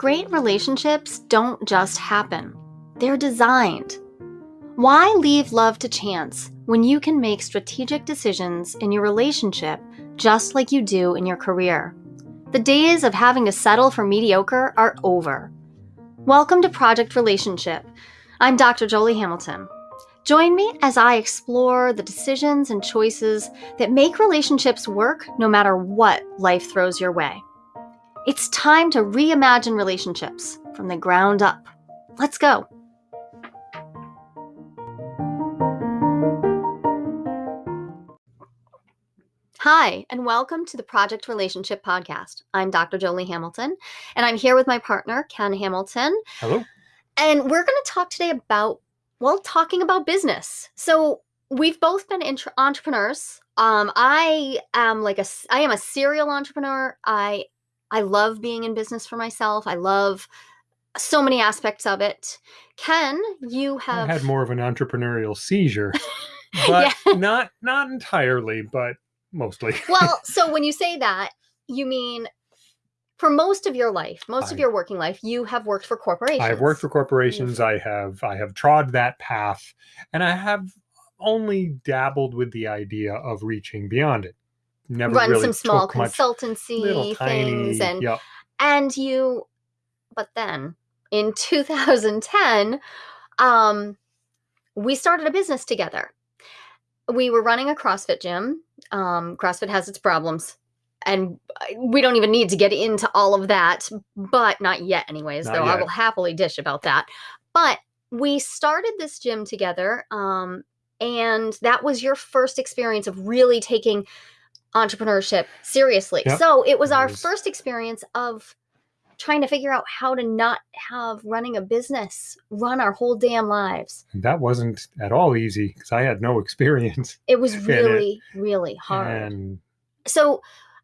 Great relationships don't just happen, they're designed. Why leave love to chance when you can make strategic decisions in your relationship just like you do in your career? The days of having to settle for mediocre are over. Welcome to Project Relationship. I'm Dr. Jolie Hamilton. Join me as I explore the decisions and choices that make relationships work no matter what life throws your way. It's time to reimagine relationships from the ground up. Let's go. Hi, and welcome to the Project Relationship Podcast. I'm Dr. Jolie Hamilton, and I'm here with my partner, Ken Hamilton. Hello. And we're going to talk today about, well, talking about business. So, we've both been intra- entrepreneurs. Um, I am like a, I am a serial entrepreneur. I I love being in business for myself. I love so many aspects of it. Ken, you have I had more of an entrepreneurial seizure, but Yeah. not not entirely, but mostly. well, so when you say that, you mean for most of your life, most of your working life, you have worked for corporations. I have worked for corporations. Mm. I have I have trod that path, and I have only dabbled with the idea of reaching beyond it. Never run really some small consultancy little things tiny. and yeah, and you but then in 2010 um we started a business together. We were running a crossfit gym. Um crossfit has its problems and we don't even need to get into all of that but not yet anyways Not though i will happily dish about that. But we started this gym together um and that was your first experience of really taking entrepreneurship seriously Yep, so it was it our was. first experience of trying to figure out how to not have running a business run our whole damn lives. and that wasn't at all easy because I had no experience. It was it. really, really hard. And So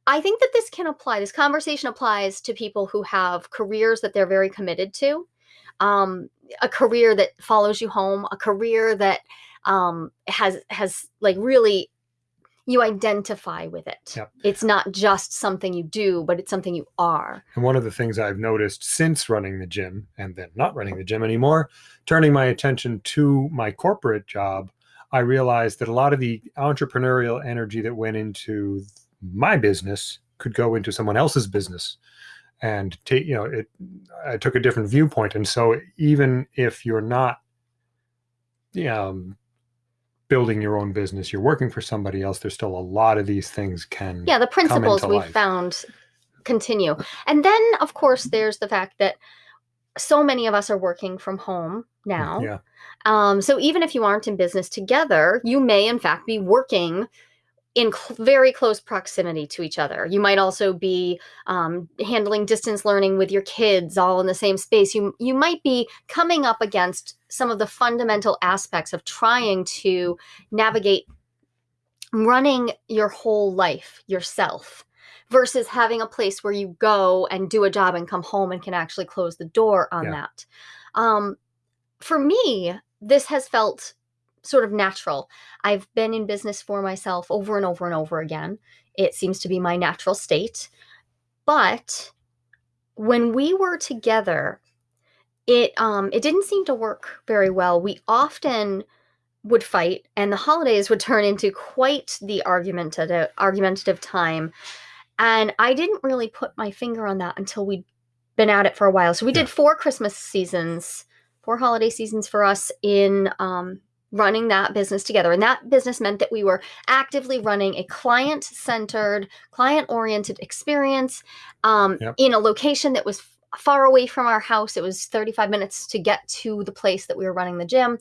I think that this can apply, this conversation applies to people who have careers that they're very committed to, um, a career that follows you home, a career that um, has has like really you identify with it. Yep. It's not just something you do, but it's something you are. And one of the things I've noticed since running the gym and then not running the gym anymore, turning my attention to my corporate job, I realized that a lot of the entrepreneurial energy that went into my business could go into someone else's business. And take, you know, it I took a different viewpoint. And so even if you're not um building your own business, you're working for somebody else, there's still a lot of these things can yeah the principles we found continue. And then of course there's the fact that so many of us are working from home now. Yeah. um, so even if you aren't in business together you may in fact be working in cl- very close proximity to each other you might also be um, handling distance learning with your kids all in the same space you you might be coming up against some of the fundamental aspects of trying to navigate running your whole life yourself versus having a place where you go and do a job and come home and can actually close the door on Yeah. that. Um, for me, this has felt sort of natural. I've been in business for myself over and over and over again. It seems to be my natural state. But when we were together, it um it didn't seem to work very well. We often would fight and the holidays would turn into quite the argumentative argumentative time and i didn't really put my finger on that until we'd been at it for a while so we Yeah. did four christmas seasons four holiday seasons for us in um, running that business together and that business meant that we were actively running a client centered client oriented experience um, Yep. in a location that was far away from our house it was 35 minutes to get to the place that we were running the gym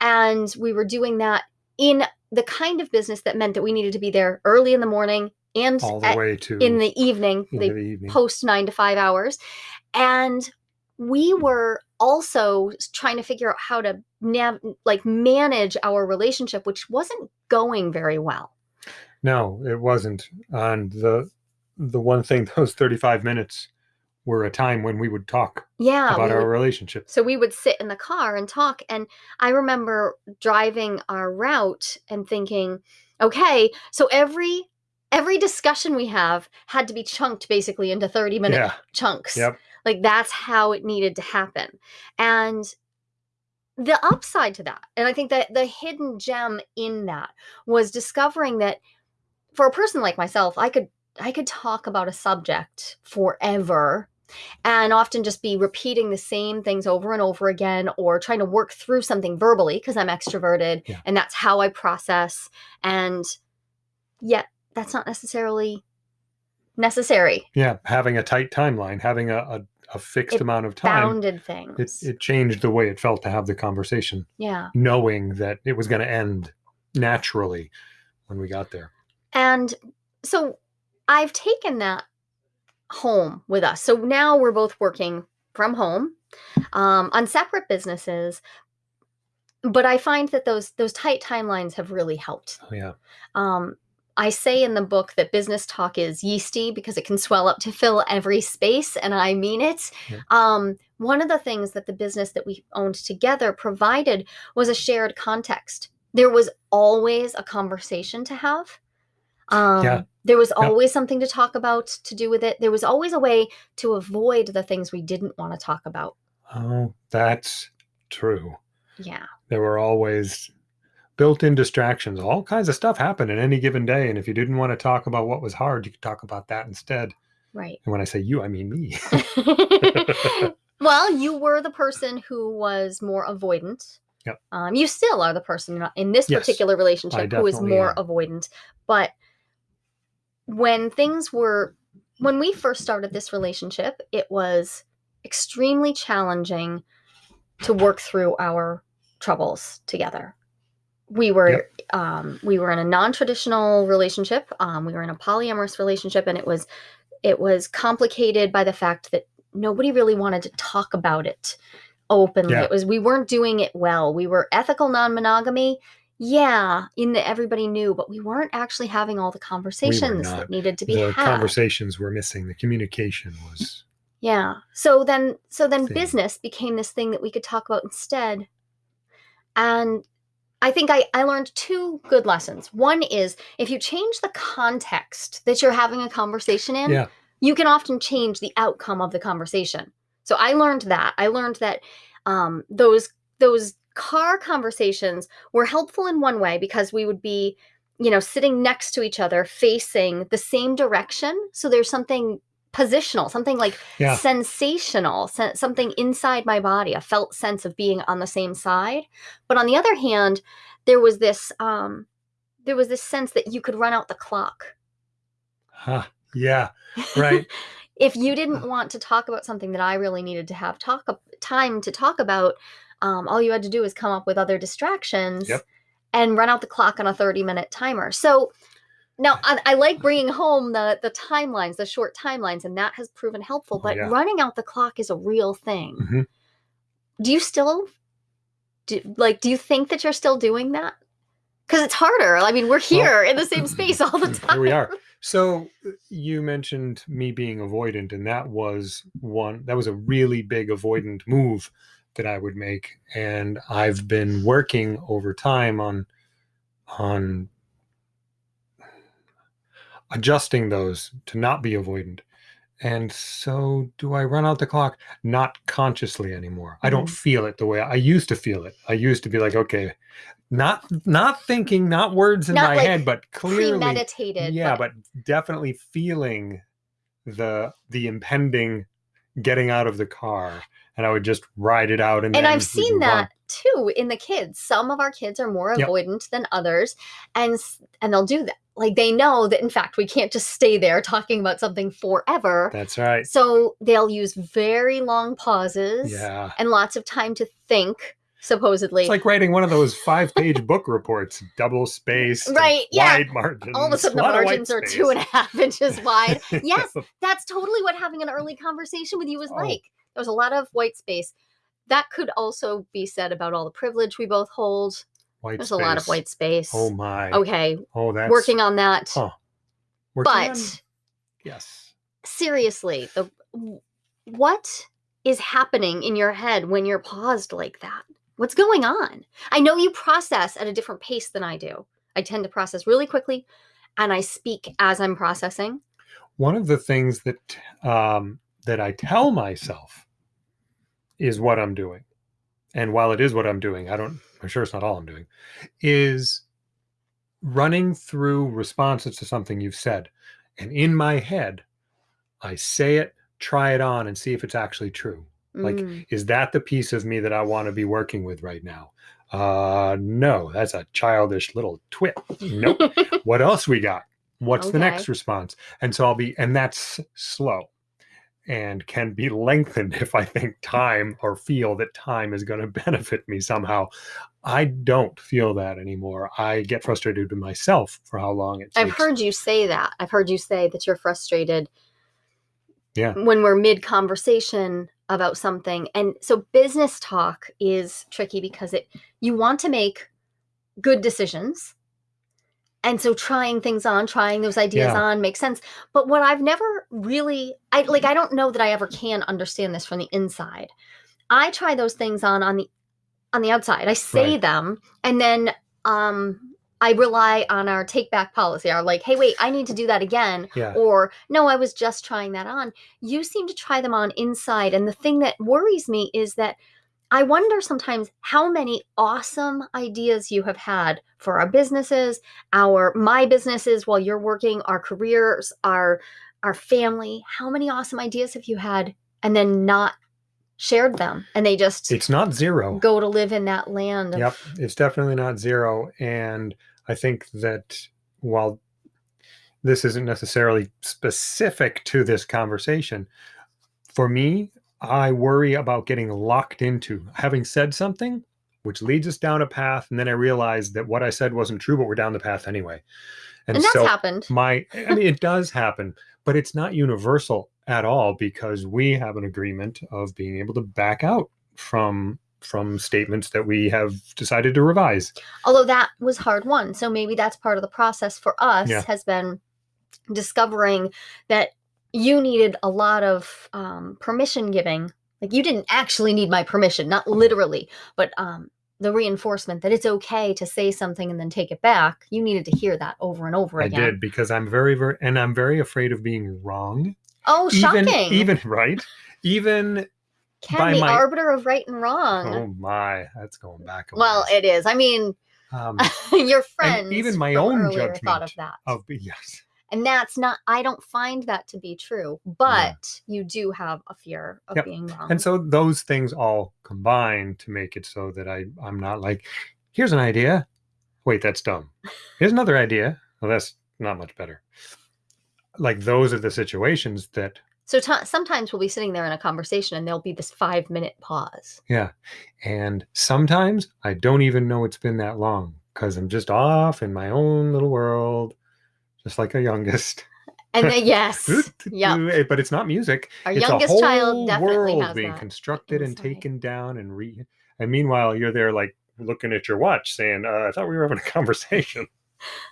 and we were doing that in the kind of business that meant that we needed to be there early in the morning and all the at- way to in the evening the the evening. post nine to five hours and we were also trying to figure out how to nav- like manage our relationship which wasn't going very well No, it wasn't. And the the one thing those 35 minutes were a time when we would talk yeah about our would- relationship. So we would sit in the car and talk. And I remember driving our route and thinking, okay, so every every discussion we have had to be chunked basically into 30 minute Yeah. chunks. Yep. Like that's how it needed to happen. And the upside to that, and I think that the hidden gem in that was discovering that for a person like myself, I could I could talk about a subject forever and often just be repeating the same things over and over again or trying to work through something verbally because I'm extroverted Yeah. and that's how I process and yet that's not necessarily necessary Yeah, having a tight timeline, having a, a, a fixed It amount of time, bounded it, it changed the way it felt to have the conversation, yeah knowing that it was going to end naturally when we got there. And so I've taken that home with us. So now we're both working from home um, on separate businesses. But I find that those those tight timelines have really helped. Oh, yeah. Um, I say in the book that business talk is yeasty because it can swell up to fill every space, and I mean it. Yeah. Um, one of the things that the business that we owned together provided was a shared context. There was always a conversation to have. Um, Yeah. There was Yep. always something to talk about to do with it. There was always a way to avoid the things we didn't want to talk about. Oh, that's true. Yeah. There were always built in distractions. All kinds of stuff happened in any given day. And if you didn't want to talk about what was hard, you could talk about that instead. Right. And when I say you, I mean me. well, you were the person who was more avoidant. Yep. Um, you still are the person in this Yes, particular relationship who is more am. avoidant. But when things were, when we first started this relationship, it was extremely challenging to work through our troubles together. We were Yep. um, we were in a non-traditional relationship. Um, we were in a polyamorous relationship, and it was it was complicated by the fact that nobody really wanted to talk about it openly. Yeah. It was we weren't doing it well. We were ethical non-monogamy. Yeah, in that everybody knew, but we weren't actually having all the conversations not. that needed to be the had. conversations were missing. The communication was Yeah. So then so then Thing. business became this thing that we could talk about instead. And I think I, I learned two good lessons. One is if you change the context that you're having a conversation in, Yeah. you can often change the outcome of the conversation. So I learned that. I learned that um, those those car conversations were helpful in one way because we would be, you know, sitting next to each other, facing the same direction. So there's something positional, something like Yeah. sensational, sen- something inside my body, a felt sense of being on the same side. But on the other hand, there was this um, there was this sense that you could run out the clock. Huh. Yeah. Right. if you didn't want to talk about something that I really needed to have talk time to talk about, um, all you had to do was come up with other distractions Yep. and run out the clock on a 30 minute timer. So now I, I like bringing home the the timelines, the short timelines, and that has proven helpful. Oh, But yeah. running out the clock is a real thing. Mhm. Do you still do like? Do you think that you're still doing that? Because it's harder. I mean, we're here in the same space all the time. Here we are. So uh, you mentioned me being avoidant, and that was one that was a really big avoidant move that I would make. And I've been working over time on on adjusting those to not be avoidant. And so do I run out the clock? Not consciously anymore. I don't Mhm. feel it the way I used to feel it. I used to be like, okay, not not thinking, not words in Not my like head, but clearly Premeditated. yeah but definitely feeling the the impending getting out of the car and i would just ride it out and and I've seen that too in the kids. Some of our kids are more Yep. avoidant than others, and and they'll do that. Like they know that in fact we can't just stay there talking about something forever. that's right So they'll use very long pauses yeah and lots of time to think. Supposedly, it's like writing one of those five page book reports double space, Right, yeah. wide margins all of a sudden the lot of white margins are space. two and a half inches wide. Yes, that's totally what having an early conversation with you was Oh. like. There was a lot of white space. That could also be said about all the privilege we both hold. White There's a lot of white space. oh my Okay, oh that's working on that. huh. Working on- but yes seriously, the what is happening in your head when you're paused like that? What's going on? I know you process at a different pace than I do. I tend to process really quickly and I speak as I'm processing. one of the things that um, that I tell myself is what I'm doing. And while it is what I'm doing, I don't, I'm sure it's not all I'm doing, is running through responses to something you've said. And in my head, I say it, try it on, and see if it's actually true. Like, Mm. is that the piece of me that I want to be working with right now? Uh, no, that's a childish little twit. Nope. what else we got? What's the next response? And so I'll be, and that's slow and can be lengthened if I think time or feel that time is going to benefit me somehow. I don't feel that anymore. I get frustrated with myself for how long it takes. I've heard you say that. I've heard you say that you're frustrated. Yeah. When we're mid conversation about something. And so business talk is tricky because it you want to make good decisions. And so trying things on, trying those ideas Yeah. on makes sense. But what I've never really I like I don't know that I ever can understand this from the inside. I try those things on on the on the outside. I say Right. them and then um I rely on our take back policy. Our like, hey, wait, I need to do that again. Yeah. Or no, I was just trying that on. You seem to try them on inside. And the thing that worries me is that I wonder sometimes how many awesome ideas you have had for our businesses, our my businesses while you're working, our careers, our our family. How many awesome ideas have you had and then not shared them and they just It's not zero. go to live in that land of Yep, it's definitely not zero. And I think that while this isn't necessarily specific to this conversation, for me, I worry about getting locked into having said something, which leads us down a path. And then I realize that what I said wasn't true, but we're down the path anyway. and, that's so happened. my i mean it does happen but it's not universal at all because we have an agreement of being able to back out from from statements that we have decided to revise although that was hard won so maybe that's part of the process for us Yeah. has been discovering that you needed a lot of um, permission giving. Like you didn't actually need my permission not literally but um, the reinforcement that it's okay to say something and then take it back you needed to hear that over and over i again. I did because i'm very very and i'm very afraid of being wrong. Oh even shocking. even right? Even Ken, by the my- arbiter of right and wrong. Oh my that's going back a well ways. it is. I mean um your friends even my own earlier thought of judgment that. of yes and that's not i don't find that to be true but you do have a fear of Yep. being wrong. and so those things all combine to make it so that i i'm not like here's an idea. Wait that's dumb. Here's another idea. Well that's not much better. Like those are the situations that so sometimes we'll be sitting there in a conversation and there'll be this five minute pause. Yeah. And sometimes i don't even know it's been that long because i'm just off in my own little world just like a youngest. And then yes. Yeah but it's not music. Our it's youngest a whole child definitely world has being that. constructed and taken down and re and meanwhile you're there like looking at your watch saying uh, i thought we were having a conversation.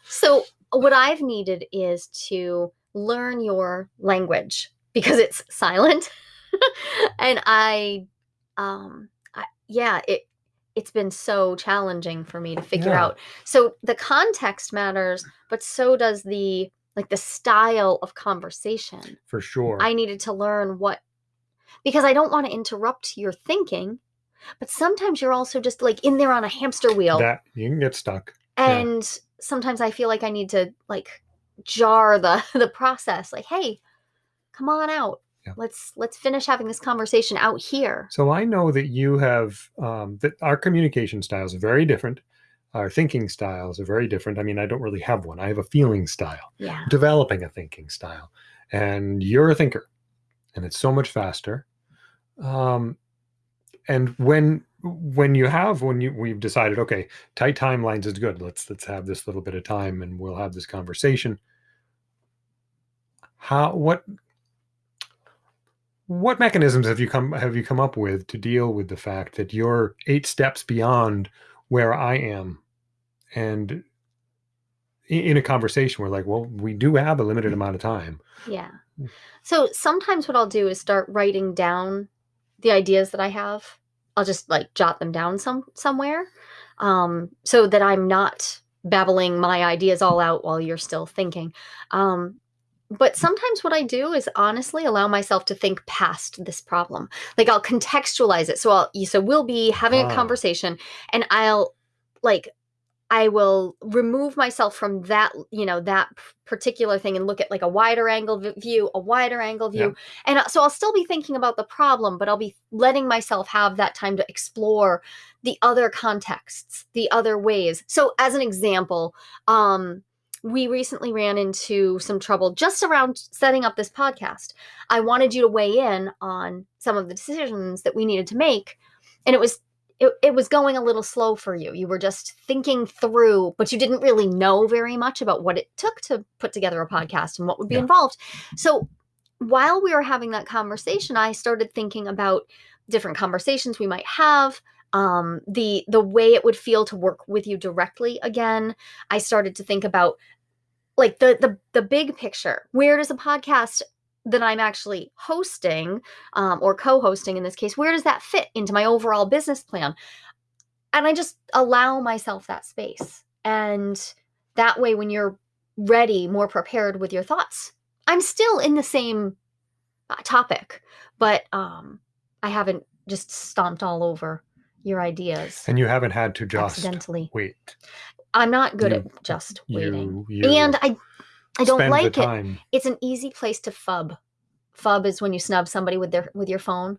So what i've needed is to learn your language because it's silent. And i um I, yeah it it's been so challenging for me to figure Yeah. out. So the context matters but so does the like the style of conversation. For sure. I needed to learn what because i don't want to interrupt your thinking but sometimes you're also just like in there on a hamster wheel. That you can get stuck. Yeah. and sometimes i feel like i need to like jar the the process like hey come on out Yeah. let's let's finish having this conversation out here. So i know that you have um, that our communication styles are very different. Our thinking styles are very different. I mean i don't really have one. I have a feeling style yeah. developing a thinking style. And you're a thinker and it's so much faster. Um, and when when you have when you we've decided okay tight timelines is good. Let's let's have this little bit of time and we'll have this conversation. How what what mechanisms have you come have you come up with to deal with the fact that you're eight steps beyond where i am? And in a conversation we're like well we do have a limited amount of time. Yeah. So sometimes what i'll do is start writing down the ideas that i have. I'll just like jot them down some somewhere um so that i'm not babbling my ideas all out while you're still thinking. Um but sometimes what I do is honestly allow myself to think past this problem. Like I'll contextualize it. So I'll so we'll be having Ah. a conversation and I'll like I will remove myself from that, you know, that particular thing and look at like a wider angle view, a wider angle view. And uh, so I'll still be thinking about the problem, but I'll be letting myself have that time to explore the other contexts, the other ways. So as an example, um we recently ran into some trouble just around setting up this podcast. I wanted you to weigh in on some of the decisions that we needed to make. And it was it, it was going a little slow for you. You were just thinking through, but you didn't really know very much about what it took to put together a podcast and what would be Yeah. involved. So while we were having that conversation, I started thinking about different conversations we might have, um, the the way it would feel to work with you directly again. I started to think about like the the the big picture. Where does a podcast that I'm actually hosting um, or co-hosting in this case, where does that fit into my overall business plan? And I just allow myself that space, and that way, when you're ready, more prepared with your thoughts, I'm still in the same uh, topic, but um, I haven't just stomped all over your ideas And you haven't had to just accidentally. wait. I'm not good you- at just waiting. You, you and I I don't like it. It's an easy place to phub. Phub is when you snub somebody with their with your phone.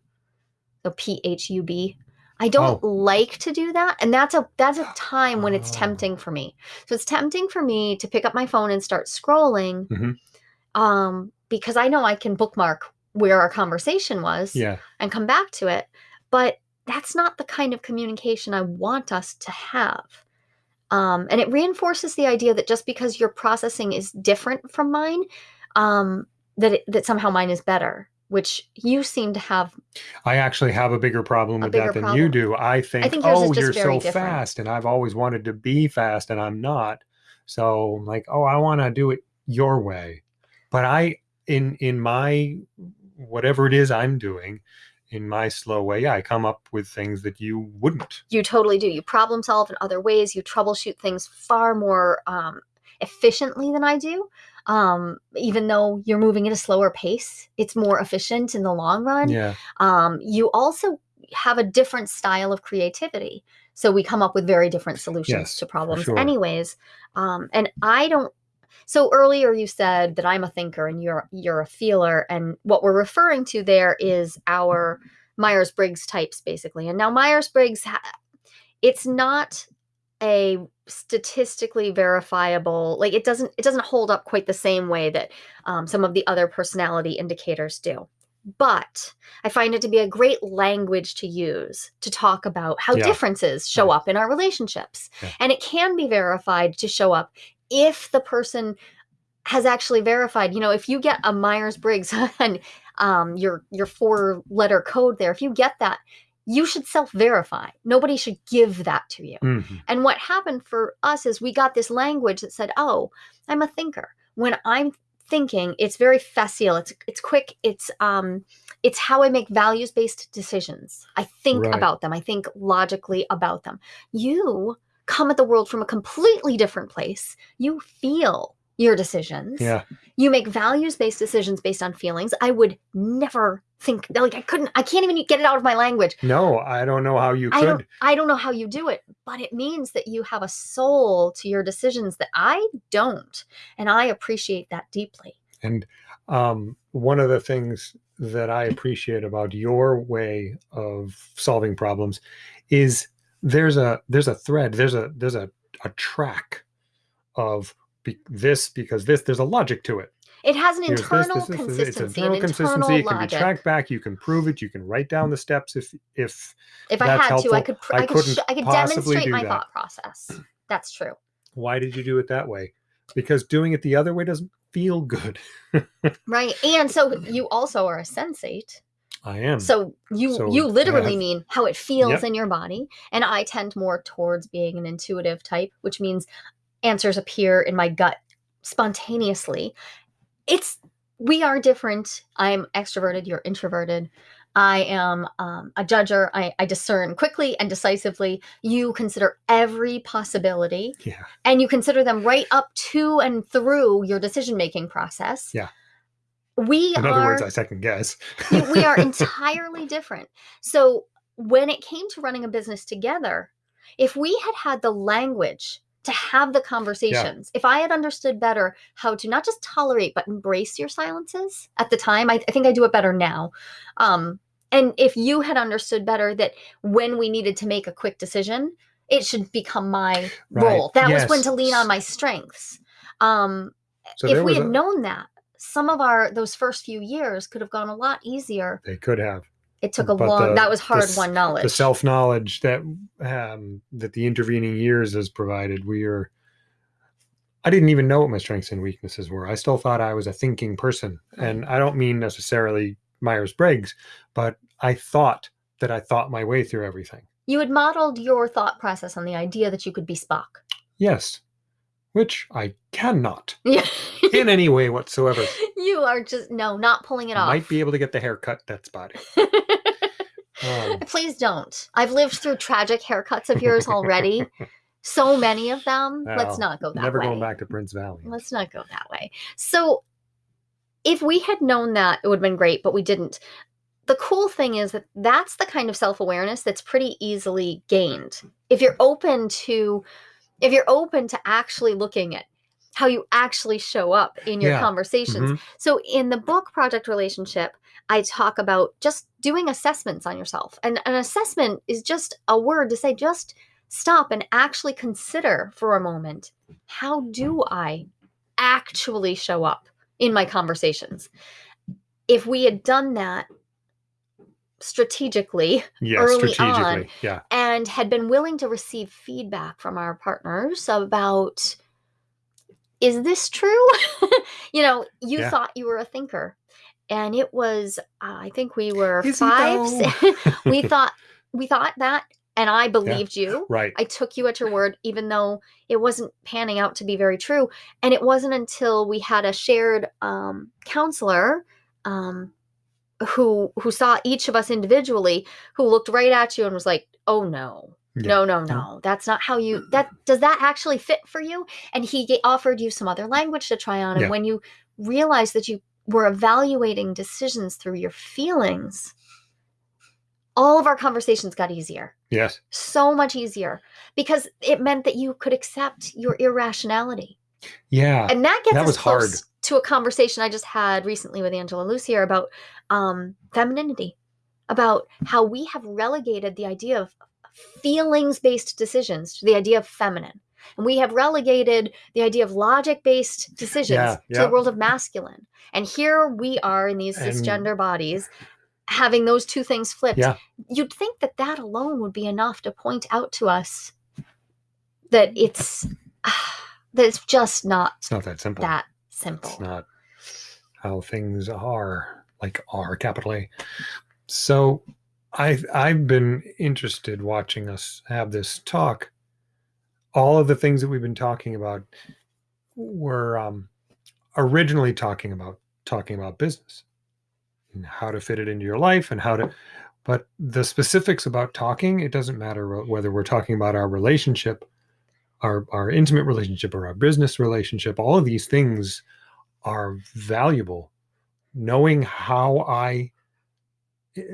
So P H U B. I don't Oh. like to do that, and that's a that's a time when it's Oh. tempting for me. So it's tempting for me to pick up my phone and start scrolling, Mhm. um, because I know I can bookmark where our conversation was Yeah. and come back to it. But that's not the kind of communication I want us to have. Um, and it reinforces the idea that just because your processing is different from mine, um, that it, that somehow mine is better, which you seem to have. I actually have a bigger problem A with bigger that than you do. I think, think oh, you're so different. fast, and I've always wanted to be fast, and I'm not. So I'm like, oh, I want to do it your way. But I, in in my whatever it is I'm doing, in my slow way, yeah, I come up with things that you wouldn't. You totally do. You problem solve in other ways. You troubleshoot things far more um, efficiently than I do. Um, even though you're moving at a slower pace, it's more efficient in the long run. Yeah. um, you also have a different style of creativity so we come up with very different solutions Yes, to problems sure. anyways um, and i don't so earlier you said that i'm a thinker and you're you're a feeler and what we're referring to there is our myers-briggs types basically and now myers-briggs it's not a statistically verifiable like it doesn't it doesn't hold up quite the same way that um, some of the other personality indicators do but I find it to be a great language to use to talk about how Yeah. differences show Yeah. up in our relationships. Yeah. And it can be verified to show up if the person has actually verified. You know, if you get a Myers Briggs and um, your your four letter code there, if you get that, you should self verify. Nobody should give that to you. Mhm. And what happened for us is we got this language that said, "Oh, I'm a thinker." When I'm thinking, it's very facile. It's it's quick. It's um it's how I make values-based decisions. I think Right. about them. I think logically about them. You come at the world from a completely different place. You feel your decisions. Yeah. You make values-based decisions based on feelings. I would never think like I couldn't I can't even get it out of my language. No, I don't know how you I don't could. I don't know how you do it, but it means that you have a soul to your decisions that I don't. And I appreciate that deeply. And um, one of the things that I appreciate about your way of solving problems is there's a there's a thread there's a there's a, a track of be, this because this there's a logic to it. It has an Here's internal this, this, this, consistency, It's internal consistency. internal It can be tracked back. You can prove it. You can write down the steps if if if I had to, I could I I, could I could demonstrate my that. thought process. That's true. why did you do it that way? Because doing it the other way doesn't feel good. Right. And so you also are a sensate. I am. So you So you literally have- mean how it feels Yep. in your body. And I tend more towards being an intuitive type, which means answers appear in my gut spontaneously. It's we are different. I'm extroverted, you're introverted. I am um, a judger. I, I discern quickly and decisively. You consider every possibility yeah. and you consider them right up to and through your decision making process. Yeah. We In are other words, I second guess. we are entirely different. So when it came to running a business together, if we had had the language to have the conversations, if I had understood better how to not just tolerate but embrace your silences at the time, I, I think I do it better now. Um, and if you had understood better that when we needed to make a quick decision, it should become my Right. role. That was when to lean on my strengths. Um, so if we had a- known that, some of our those first few years could have gone a lot easier. they could have It took a But long. the- that was hard s- won knowledge. the self knowledge that um, that the intervening years has provided. We are. I didn't even know what my strengths and weaknesses were. I still thought I was a thinking person, and I don't mean necessarily Myers Briggs, but I thought that I thought my way through everything. you had modeled your thought process on the idea that you could be Spock. Yes, which I cannot Yeah. in any way whatsoever. you are just no, not pulling it off. Might be able to get the haircut that's spotty. Um, Please don't. I've lived through tragic haircuts of yours already. so many of them. Let's Well, not go that way. Never way. going back to Prince Valiant. Let's not go that way. So, if we had known that, it would have been great, but we didn't. The cool thing is that that's the kind of self awareness that's pretty easily gained. If you're open to, if you're open to actually looking at how you actually show up in your Yeah. conversations. Mhm. So, in the book Project Relationship, I talk about just doing assessments on yourself. And an assessment is just a word to say, just stop and actually consider for a moment how do I actually show up in my conversations? If we had done that strategically Yeah, early strategically. on. Yeah. and had been willing to receive feedback from our partners about is this true you know you Yeah. thought you were a thinker and it was uh, i think we were Is five we thought we thought that and i believed you Right. I took you at your word, even though it wasn't panning out to be very true. And it wasn't until we had a shared um, counselor um, who who saw each of us individually, who looked right at you and was like, "Oh no, Yeah. no, no, no, that's not how you. That does that actually fit for you?" And he offered you some other language to try on. And Yeah. when you realized that you were evaluating decisions through your feelings, all of our conversations got easier Yes. so much easier because it meant that you could accept your irrationality. Yeah. And that gets That us was hard. to a conversation I just had recently with Angela Lucier about um, femininity, about how we have relegated the idea of feelings based decisions to the idea of feminine. And we have relegated the idea of logic based decisions Yeah, to the world of masculine. And here we are in these And- cisgender bodies having those two things flipped. Yeah. You'd think that that alone would be enough to point out to us that it's that it's just not It's not that simple. that simple. It's not how things are, like R capital A. So I've I've been interested watching us have this talk. All of the things that we've been talking about were um, originally talking about talking about business and how to fit it into your life and how to but the specifics about talking it doesn't matter whether we're talking about our relationship our our intimate relationship or our business relationship all of these things are valuable knowing how i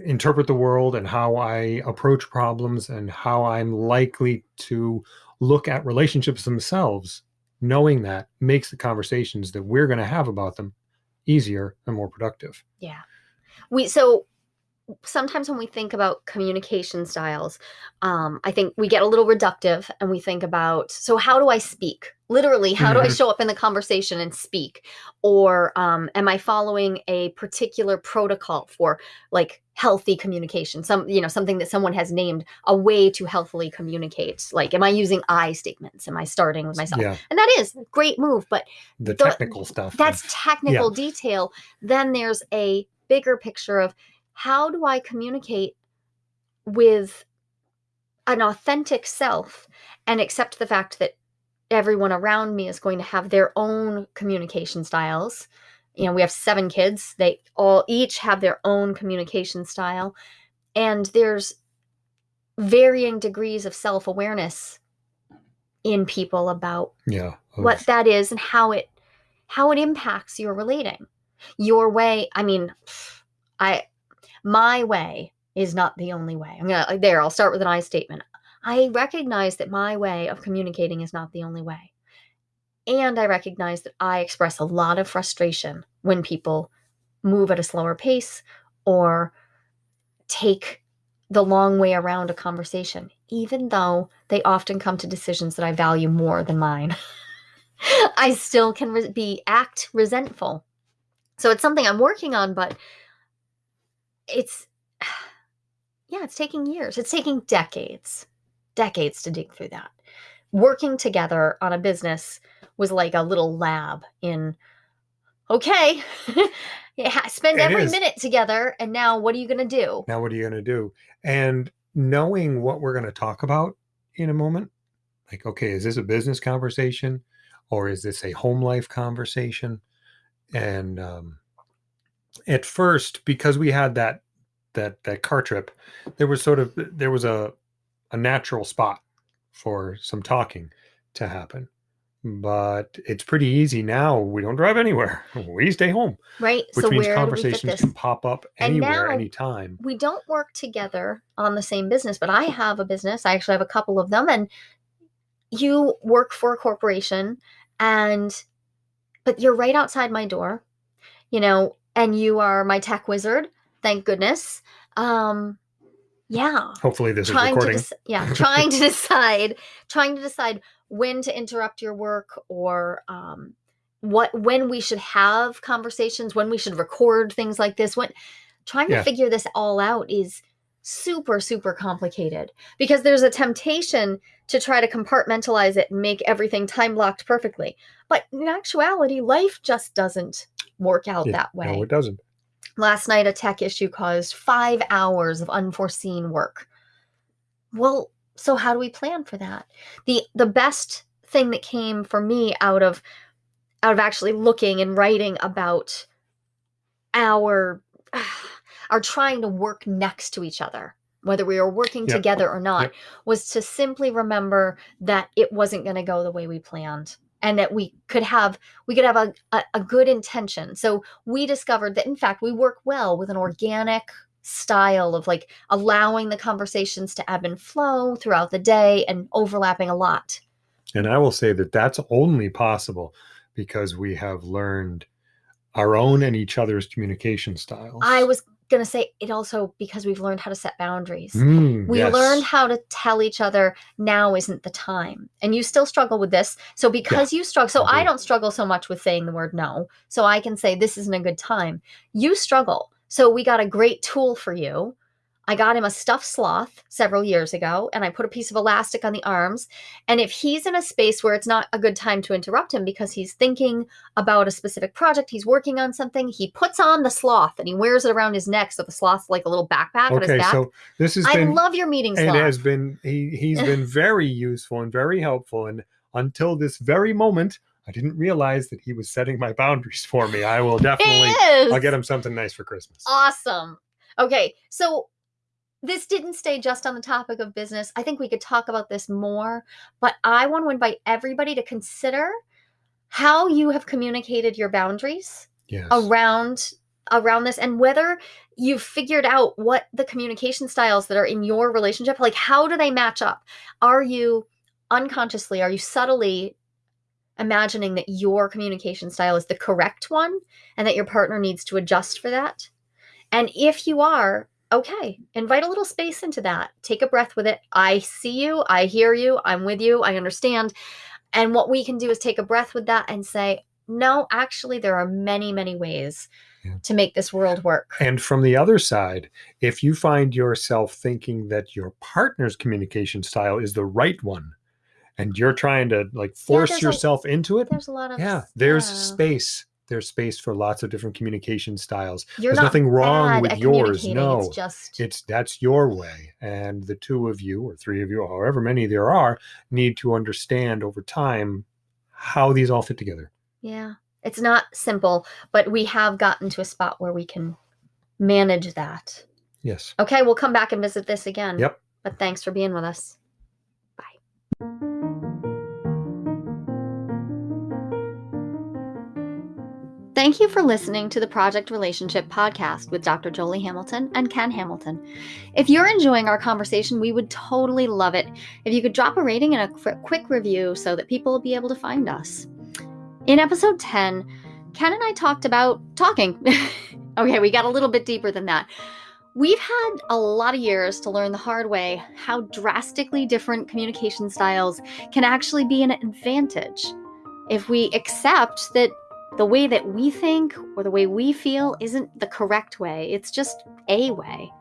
interpret the world and how i approach problems and how i'm likely to look at relationships themselves knowing that makes the conversations that we're going to have about them easier and more productive Yeah. We so sometimes when we think about communication styles, um, I think we get a little reductive and we think about so how do I speak? Literally, how do I Mhm. show up in the conversation and speak? Or um, am I following a particular protocol for like healthy communication? Some you know something that someone has named a way to healthily communicate. Like, am I using I statements? Am I starting with myself? yeah And that is great move, but the The- technical stuff that's technical detail. Then there's a bigger picture of how do I communicate with an authentic self and accept the fact that everyone around me is going to have their own communication styles. You know, we have seven kids. They all each have their own communication style. And there's varying degrees of self awareness in people about yeah what that is and how it how it impacts your relating Your way, I mean, I my way is not the only way. I'm gonna uh, there, I'll start with an I statement. I recognize that my way of communicating is not the only way. And I recognize that I express a lot of frustration when people move at a slower pace or take the long way around a conversation, even though they often come to decisions that I value more than mine. I still can re- be act resentful. So it's something I'm working on, but it's yeah, it's taking years. It's taking decades, decades to dig through that. Working together on a business was like a little lab in okay, yeah, spend It every is. minute together, and now what are you going to do? Now, what are you going to do? And knowing what we're going to talk about in a moment, like, okay, is this a business conversation or is this a home life conversation? And um, at first, because we had that that that car trip, there was sort of there was a a natural spot for some talking to happen. But it's pretty easy now. We don't drive anywhere. We stay home, Right? which so means where do we fit conversations can pop up And anywhere, now- anytime. we don't work together on the same business, but I have a business. I actually have a couple of them, and you work for a corporation, and but you're right outside my door, you know, and you are my tech wizard. Thank goodness. Um, yeah, Hopefully, this is trying to recording. dec- yeah, trying to decide, trying to decide when to interrupt your work or um, what when we should have conversations, when we should record things like this. When trying Yeah. to figure this all out is super super complicated because there's a temptation to try to compartmentalize it and make everything time blocked perfectly. But in actuality, life just doesn't work out Yeah, that way. No, it doesn't. Last night, a tech issue caused five hours of unforeseen work. Well, so how do we plan for that? the The best thing that came for me out of out of actually looking and writing about our our trying to work next to each other, whether we were working Yep. together or not, Yep. was to simply remember that it wasn't going to go the way we planned and that we could have we could have a, a, a good intention so we discovered that in fact we work well with an organic style of like allowing the conversations to ebb and flow throughout the day and overlapping a lot And I will say that that's only possible because we have learned our own and each other's communication styles. i was going to say it also because we've learned how to set boundaries. Mm, we yes. learned how to tell each other now isn't the time. And you still struggle with this so because you struggle so i don't struggle so much with saying the word no so i can say this isn't a good time. You struggle so we got a great tool for you i got him a stuffed sloth several years ago and i put a piece of elastic on the arms and if he's in a space where it's not a good time to interrupt him because he's thinking about a specific project he's working on something he puts on the sloth and he wears it around his neck so the sloth's like a little backpack on his Okay, back so this has I been love your meeting it has been he he's been very useful and very helpful and until this very moment I didn't realize that he was setting my boundaries for me. I will definitely. I'll get him something nice for Christmas. awesome. Okay, so this didn't stay just on the topic of business. I think we could talk about this more, but I want to invite everybody to consider how you have communicated your boundaries Yes. around around this and whether you've figured out what the communication styles that are in your relationship like how do they match up are you unconsciously are you subtly imagining that your communication style is the correct one and that your partner needs to adjust for that and if you are okay invite a little space into that take a breath with it i see you i hear you i'm with you i understand and what we can do is take a breath with that and say no, actually, there are many, many ways Yeah. to make this world work. And from the other side, if you find yourself thinking that your partner's communication style is the right one and you're trying to like force a- yourself into it, There's a lot of yeah, there's yeah. space. There's space for lots of different communication styles. You're there's not nothing wrong with yours, no. it's just It's that's your way. And the two of you or three of you, or however many there are, need to understand over time how these all fit together. yeah. It's not simple, but we have gotten to a spot where we can manage that. Yes. Okay, we'll come back and visit this again. Yep. But thanks for being with us. Bye. Thank you for listening to the Project Relationship podcast with Dr. Jolie Hamilton and Ken Hamilton. If you're enjoying our conversation, we would totally love it if you could drop a rating and a quick review so that people will be able to find us. In episode 10, Ken and I talked about talking. okay, we got a little bit deeper than that. We've had a lot of years to learn the hard way how drastically different communication styles can actually be an advantage if we accept that the way that we think or the way we feel isn't the correct way, it's just a way.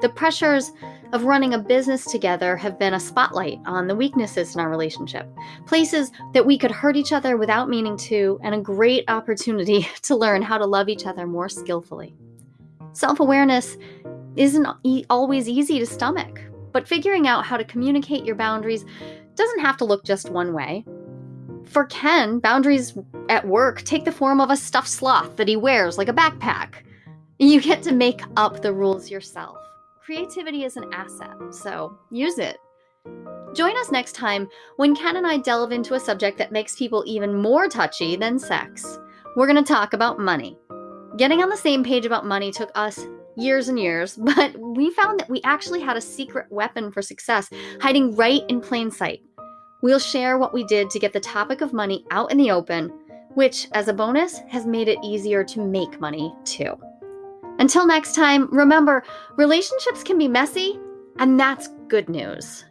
The pressures of running a business together have been a spotlight on the weaknesses in our relationship, places that we could hurt each other without meaning to, and a great opportunity to learn how to love each other more skillfully. Self awareness isn't e- always easy to stomach, but figuring out how to communicate your boundaries doesn't have to look just one way. For Ken, boundaries at work take the form of a stuffed sloth that he wears like a backpack. You get to make up the rules yourself. Creativity is an asset, so use it. Join us next time when Ken and I delve into a subject that makes people even more touchy than sex. We're going to talk about money. Getting on the same page about money took us years and years, but we found that we actually had a secret weapon for success hiding right in plain sight. We'll share what we did to get the topic of money out in the open, which, as a bonus, has made it easier to make money too. Until next time, remember relationships can be messy, and that's good news.